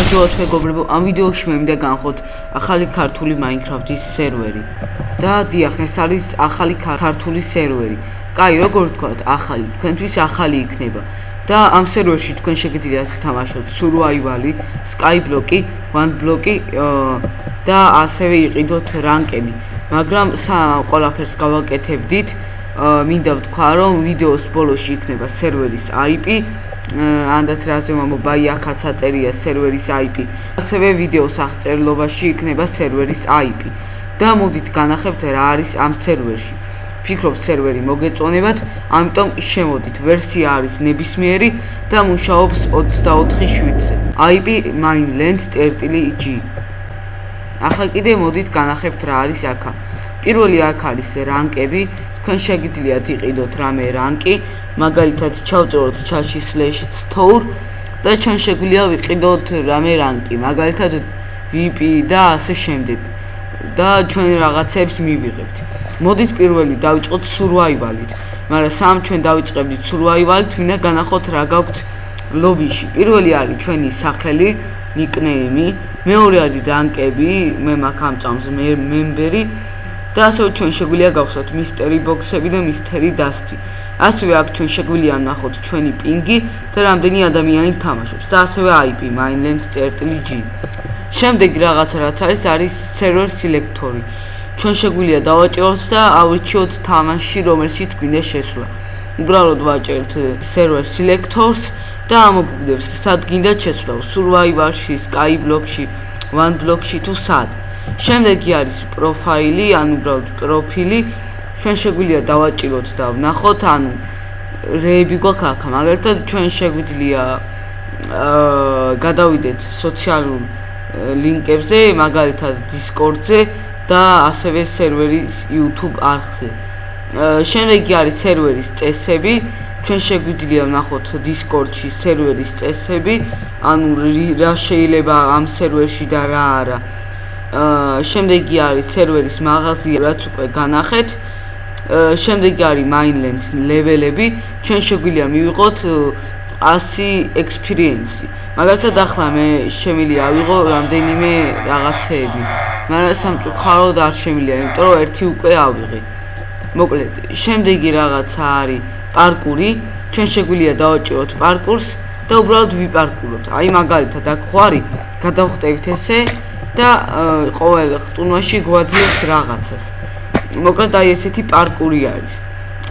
გამარჯობა მეგობრებო, ამ ვიდეოში მე მინდა განხოთ ახალი ქართული Minecraft-ის სერვერი. და დიახ, ეს არის ახალი ქართული სერვერი. კაი, როგორ ვთქვათ, ახალი, თქვენთვის ახალი იქნება. და ამ სერვერში თქვენ შეგიძლიათ თამაშოთ survival-ი, skyblock-ი, one block-ი და ასევე იყიდოთ რანკები. მაგრამ ყველაფერს გავაკეთებდით. მინდა ვთქვა, რომ ვიდეოს ბოლოში იქნება სერვერის IP ანდაც რაზე მომბაი ახაც აწერია სერვერის IP. ასევე ვიდეოს აღწერილობაში იქნება სერვერის IP. და მოდით განახებთ რა არის ამ სერვერში. ფიქრობ სერვერი მოგეწონებათ, ამიტომ შემოდით. ვერსია არის ნებისმიერი და მუშაობს 24/7-ზე. IP mainland.g. ახლა კიდე მოდით განახებთ რა არის აქა. პირველი აქ არის რანკები, თქვენ შეგიძლიათ იყიდოთ რამე რანკი, მაგალითად ჩავწეროთ chat-ში /store და ჩვენ შეგვიძლია ვიყიდოთ რამე რანკი, მაგალითად VIP და ასე შემდეგ. და ჩვენ რაღაცებს მივიღებთ. მოდით პირველი დავიწყოთ survival-ით. მაგრამ სამ ჩვენ დავიწყებდით survival-ით, მინდა განახოთ რა გაქვთ ლობიში. პირველი არის ჩვენი სახელი, nickname-ი, მეორე არის რანკები, მე მაქვს ამ წამს მემბერი და ასევე ჩვენ შეგვიძლია გავხსნათ მისტერი ბოქსები და მისტერი დასტი. ასევე აქ ჩვენ შეგვიძლია ნახოთ ჩვენი პინგი და რამდენი ადამიანი თამაშობს და ასევე IP mainland.g. შემდეგ რაღაცა რაც არის არის server selector-ი. ჩვენ შეგვიძლია დავაჭეროთ და ავირჩიოთ თამაში, რომელშიც გვინდა შესვლა. უბრალოდ ვაჭერთ server selectors და ამოგვიგდებს სად გინდა შესვლა, survival-ში, skyblock-ში, one block-ში თუ სად. შემდეგი არის პროფაილი, ანუ უბრალოდ პროფილი. ჩვენ შეგვიძლია დავაჭიროთ და ვნახოთ, ანუ რეები გვაქვს აქ, მაგალითად ჩვენ შეგვიძლია აა გადავიდეთ სოციალურ ლინკებზე, მაგალითად Discord-ზე და ასევე სერვერის YouTube არხზე. შემდეგი არის სერვერის წესები. ჩვენ შეგვიძლია ვნახოთ Discord-ში სერვერის წესები, ანუ რა შეიძლება ამ სერვერში და რა არა. აა შემდეგი არის სერვერის მაღაზია, რაც უკვე განახეთ. შემდეგი არის მაინლენს ლეველები. ჩვენ შეგვიძლია მივიღოთ 100 experience-ი. მაგალითად ახლა მე შემიძლია ავიღო რამდენიმე რაღაცეები. მაგრამ სამწუხაროდ არ შემიძლია, იმიტომ რომ ერთი უკვე ავიღე. მოკლედ, შემდეგი რაღაცა არის პარკური. ჩვენ შეგვიძლია დავაჭიროთ პარკურს და უბრალოდ ვიპარკუროთ. აი მაგალითად აქ ხო არის, გადავხტევთ ესე და ყოველ ხტუნვაში გვაძლევს რაღაცას. მოკლედ აი ესეთი პარკური არის.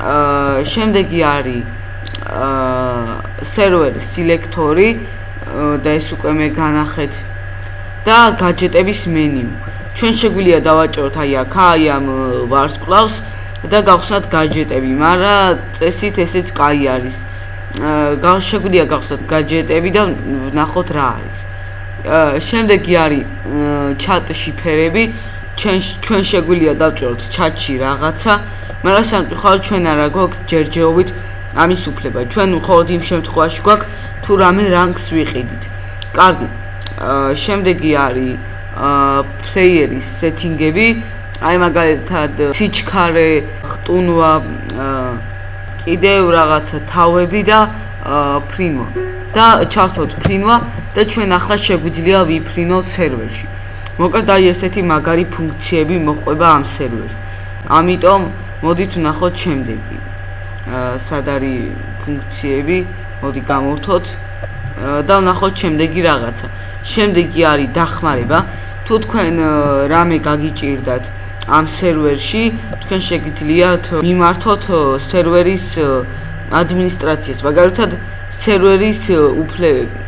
აა შემდეგი არის აა სერვერ სილექტორი და ეს უკვე მე განახეთ და გაჯეტების მენიუ. ჩვენ შეგვიძლია დავაჭეროთ აი აქ აი ამ ვარსკვლავს და გავხსნათ გაჯეტები, მაგრამ წესით ესეც კაი არის. აა შეგვიძლია გავხსნათ გაჯეტები და ნახოთ რა არის. შემდეგი არის ჩატ შიფერები. ჩვენ ჩვენ შეგვიძლია დავწეროთ ჩატში რაღაცა, მაგრამ სამწუხაროდ ჩვენ არა გვაქვს ჯერჯერობით ამის უფლება. ჩვენ მხოლოდ იმ შემთხვევაში გვაქვს თუ რამე რანგს ვიყიდით. კარგი. შემდეგი არის აა პლეიერის სეტინგები. აი მაგალითად სიჩქარე, ხტუნვა, კიდევ რაღაცა თავები და ფრინვა. და ჩავთოთ ფრინვა და ჩვენ ახლა შეგვიძლია ვიფრინოთ სერვერში. მოკლედ აი ესეთი მაგარი ფუნქციები მოყვება ამ სერვერს. ამიტომ მოდით ვნახოთ შემდეგი. სად არის ფუნქციები? მოდი გამოვთოთ და ვნახოთ შემდეგი რაღაცა. შემდეგი არის დახმარება. თუ თქვენ რამე გაგიჭირდათ ამ სერვერში, თქვენ შეგიძლიათ მიმართოთ სერვერის ადმინისტრაციას, მაგალითად სერვერის უფლებები.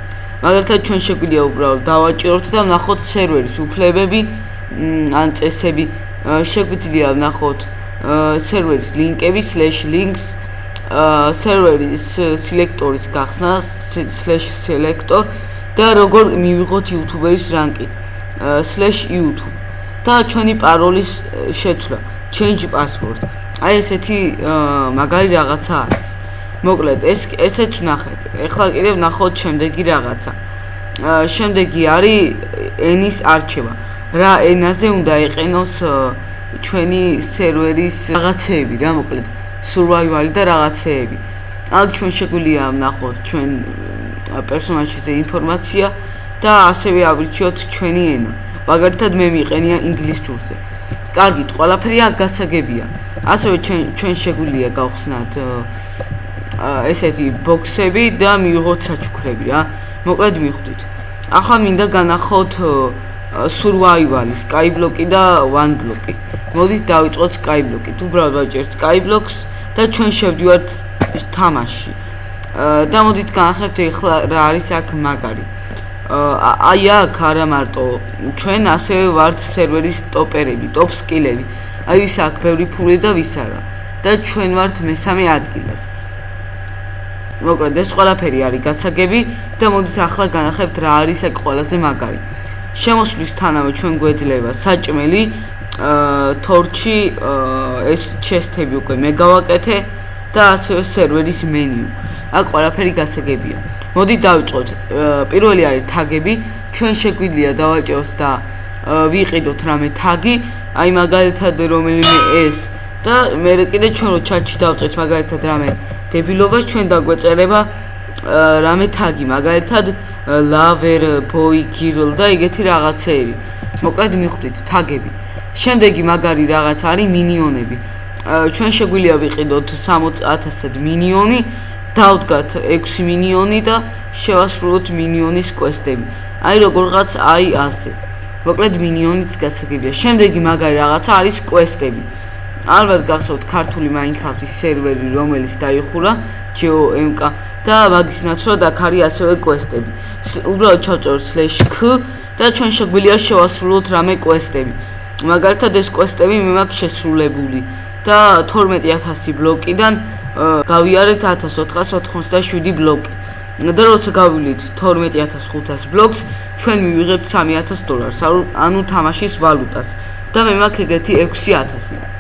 მაგალითად ჩვენ შეგვიძლია უბრალოდ დავაჭიროთ და ვნახოთ სერვერის უფლებები ან წესები. შეგვიძლია ვნახოთ სერვერის ლინკები /links სერვერის სელექტორის გახსნა /selector და როგორ მივიღოთ YouTube-ის რანკი /youtube. და ჩვენი პაროლის შეცვლა. change password. აი ესეთი მაგარი რაღაცა არის მოკლედ ეს ესეც ნახეთ. ეხლა კიდევ ნახოთ შემდეგი რაღაცა. შემდეგი არის ენის არჩევა. რა ენაზე უნდა იყენოს ჩვენი სერვერის რაღაცეები რა მოკლედ survival და რაღაცეები. აქ ჩვენ შეგვიძლია ვნახოთ ჩვენ პერსონაჟზე ინფორმაცია და ასევე ავრჩიოთ ჩვენი ენა. მაგალითად მე მიყენია ინგლისურზე. კარგით, ყველაფერი აქ გასაგებია. ასევე ჩვენ ჩვენ შეგვიძლია გავხსნათ ესეთი ბოქსები და მივიღოთ საჩუქრები რა. მოკლედ მიხვდით. ახლა მინდა განახოთ survival, skyblock და one block. მოდით დავიწყოთ skyblock-ით. უბრალოდ ვაჭერთ skyblock-ს და ჩვენ შევდივართ თამაში. და მოდით განახებთ ახლა რა არის აქ მაგარი. აი აქ არა მარტო ჩვენ ასევე ვართ სერვერის ტოპერები, ტოპ სკილები. აი ვის აქ ბევრი ფული და ვის არა. და ჩვენ ვართ მესამე ადგილას. მოკლედ ეს ყველაფერი არის გასაგები და მოდით ახლა განახებთ რა არის აქ ყველაზე მაგარი. შემოსვლისთანავე ჩვენ გვეძლება საჭმელი, აა თორჩი, ეს ჩესტები უკვე მე გავაკეთე და ასევე სერვერის მენიუ. აქ ყველაფერი გასაგებია. მოდი დავიწყოთ. პირველი არის თაგები. ჩვენ შეგვიძლია დავაჭეროთ და ვიყიდოთ რამე თაგი, აი მაგალითად რომელიმე ეს და მე კიდე ჩვენ რო ჩატში დავწეთ მაგალითად რამე დებილობა ჩვენ დაგვეწერება რამე თაგი, მაგალითად lover boy girl და ეგეთი რაღაცეები. მოკლედ მიხვდით თაგები. შემდეგი მაგარი რაღაც არის მინიონები. ჩვენ შეგვიძლია ვიყიდოთ 60000-ად მინიონი, დავდგათ 6 მინიონი და შევასრულოთ მინიონის კვესტები. აი როგორღაც აი ასე. მოკლედ მინიონიც გასაგებია. შემდეგი მაგარი რაღაცა არის კვესტები. ალბათ გახსოვთ ქართული Minecraft-ის სერვერი, რომელიც დაიხურა GeoMK და მაგის ნაცვლად აქ არის ასევე კვესტები. უბრალოდ ჩავწეროთ /k და ჩვენ შეგვიძლია შევასრულოთ რამე კვესტები. მაგალითად ეს კვესტები მე მაქვს შესრულებული და 12000 ბლოკიდან გავიარეთ 1487 ბლოკი. და როცა გავივლით 12500 ბლოკს, ჩვენ მივიღებთ 3000 დოლარს, ანუ თამაშის ვალუტას და მე მაქვს ეგეთი 6000.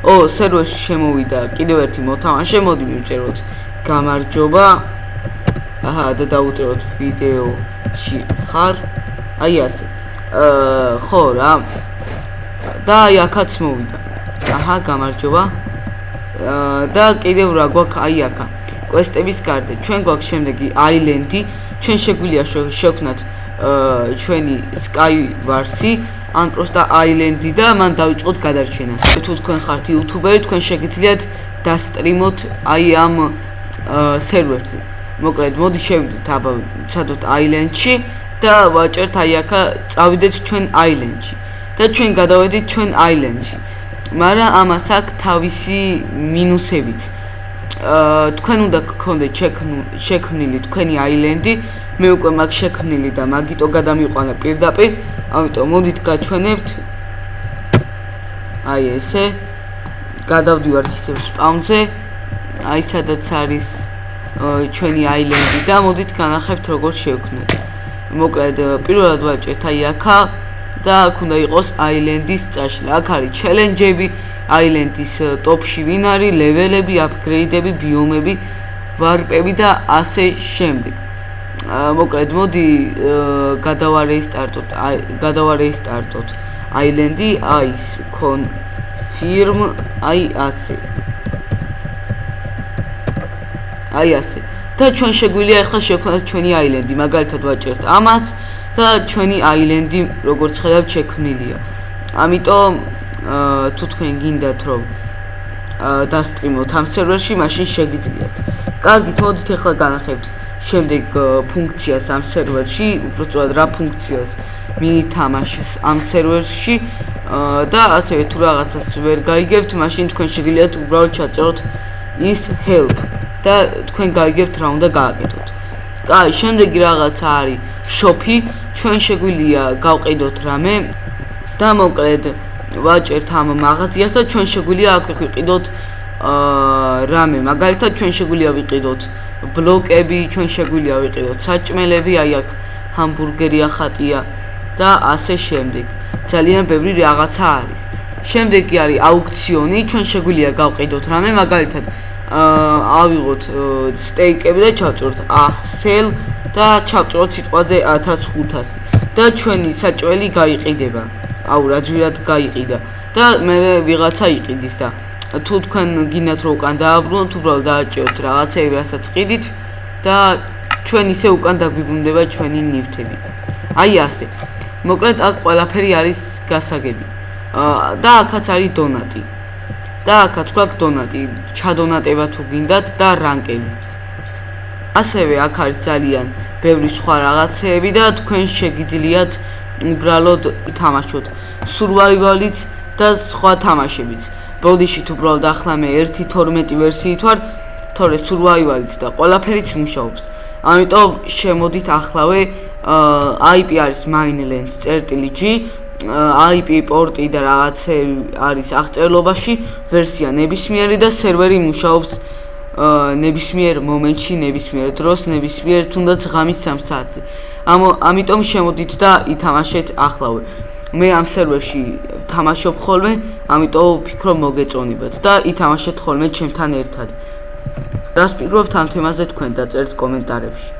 ო, სერვერში შემოვიდა კიდევ ერთი მოთამაშე, მოდი მივწეროთ. გამარჯობა. აჰა, და დაუწეროთ ვიდეოში ხარ. აი ასე. აა, ხო რა. და აი აქაც მოვიდა. აჰა, გამარჯობა. და კიდევ რა გვაქვს აი აქა კვესტების გარდა ჩვენ გვაქვს შემდეგი აილენდი ჩვენ შეგვიძლია შევქნათ ჩვენი skywars-ი ან პროსტა აილენდი და მან დავიწყოთ გადარჩენა. თუ თქვენ ხართ იუთუბერი თქვენ შეგიძლიათ დასტრიმოთ აი ამ სერვერზე მოკლედ მოდი შევიდეთ აბა ცადოთ აილენდში და ვაჭერთ აი აქა წავიდეთ ჩვენ აილენდში და ჩვენ გადავედით ჩვენ აილენდში მაგრამ ამას აქვს თავისი მინუსებიც. თქვენ უნდა გქონდეთ შექმნილი თქვენი აილენდი, მე უკვე მაქვს შექმნილი და მაგიტო გადამიყვანა პირდაპირ, ამიტომ მოდით გაჩვენებთ. აი ესე. გადავდივართ ისევ სპაუნზე. აი სადაც არის ჩვენი აილენდი და მოდით განახებთ როგორ შევქმნით. მოკლედ პირველად ვაჭერთ აი აქა და აქ უნდა იყოს აილენდის წაშლა. აქ არის ჩელენჯები, აილენდის ტოპში ვინ არის, ლეველები, აპგრეიდები, ბიომები, ვარპები და ასე შემდეგ. მოკლედ, მოდი გადავარეისტარტოთ, აი, გადავარეისტარტოთ. აილენდი აის კონფირმ აი ასე. აი ასე. და ჩვენ შეგვიძლია ახლა შევქმნათ ჩვენი აილენდი, მაგალითად ვაჭერთ ამას. და ჩვენი აილენდი როგორც ხედავთ შექმნილია. ამიტომ თუ თქვენ გინდათ რომ დასტრიმოთ ამ სერვერში, მაშინ შეგიძლიათ. კარგით, მოდით ახლა განახებთ შემდეგ ფუნქციას ამ სერვერში, უბრალოდ რა ფუნქციას მიითამაშეს ამ სერვერში და ასევე თუ რაღაცას ვერ გაიგებთ, მაშინ თქვენ შეგიძლიათ უბრალოდ ჩაწეროთ is help და თქვენ გაიგებთ რა უნდა გააკეთოთ. კაი, შემდეგი რაღაცა არის შოფი, ჩვენ შეგვიძლია გავყიდოთ რამე და მოკლედ ვაჭერთ ამ მაღაზიას და ჩვენ შეგვიძლია აქ ვიყიდოთ რამე, მაგალითად ჩვენ შეგვიძლია ვიყიდოთ ბლოკები, ჩვენ შეგვიძლია ვიყიდოთ საჭმელები, აი აქ ჰამბურგერი ახატია და ასე შემდეგ. ძალიან ბევრი რაღაცა არის. შემდეგი არის აუქციონი, ჩვენ შეგვიძლია გავყიდოთ რამე, მაგალითად ავიღოთ სტეიკები და ჩავწეროთ ა sell და ჩავწეროთ სიტყვაზე 1500 და ჩვენი საჭველი გაიყიდება. აუ რა ძვირად გაიყიდა და მე ვიღაცა იყიდის და თუ თქვენ გინდათ რომ უკან დააბრუნოთ, უბრალოდ დააჭიოთ რაღაცეები, რასაც ყიდით და ჩვენ ისე უკან დაგვიბრუნდება ჩვენი ნივთები. აი ასე. მოკლედ აქ ყველაფერი არის გასაგები. და აქაც არის დონატი. და აქაც გვაქვს დონატი, ჩადონატება თუ გინდათ და რანკები. ასევე აქ არის ძალიან ბევრი სხვა რაღაცეები და თქვენ შეგიძლიათ უბრალოდ თამაშოთ survival-ით და სხვა თამაშებიც. ბოდიში თუ უბრალოდ ახლა მე 1.12 ვერსიით ვარ, თორე survival-ით და ყველაფერიც მუშაობს. ამიტომ შემოდით ახლავე IP არის mainlands.g IP პორტი და რაღაცები არის აღწერლობაში, ვერსია ნებისმიერი და სერვერი მუშაობს ნებისმიერ მომენტში, ნებისმიერ დროს, ნებისმიერ თუნდაც ღამის 3 საათზე. ამ ამიტომ შემოდით და ითამაშეთ ახლავე. მე ამ სერვერში თამაშობ ხოლმე, ამიტომ ვფიქრობ მოგეწონებათ და ითამაშეთ ხოლმე ჩემთან ერთად. რას ფიქრობთ ამ თემაზე თქვენ დაწერთ კომენტარებში.